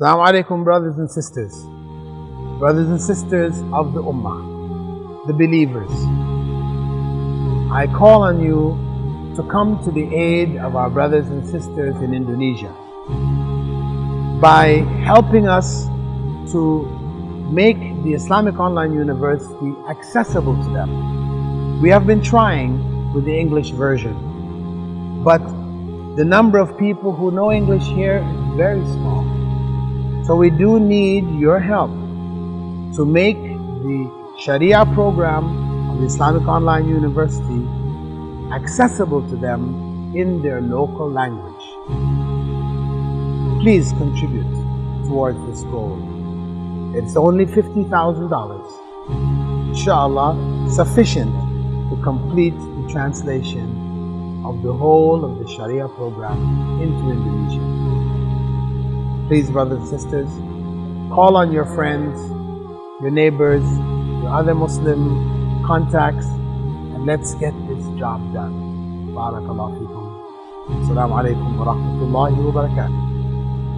Assalamu alaikum brothers and sisters, brothers and sisters of the Ummah, the believers. I call on you to come to the aid of our brothers and sisters in Indonesia by helping us to make the Islamic Online University accessible to them. We have been trying with the English version, but the number of people who know English here is very small. So we do need your help to make the Sharia program of the Islamic Online University accessible to them in their local language. Please contribute towards this goal. It's only $50,000. Inshallah, sufficient to complete the translation of the whole of the Sharia program into Indonesian. Please, brothers and sisters, call on your friends, your neighbors, your other Muslim contacts, and let's get this job done. Barakallahu fikum. Assalamu alaikum wa rahmatullahi wa barakatuh.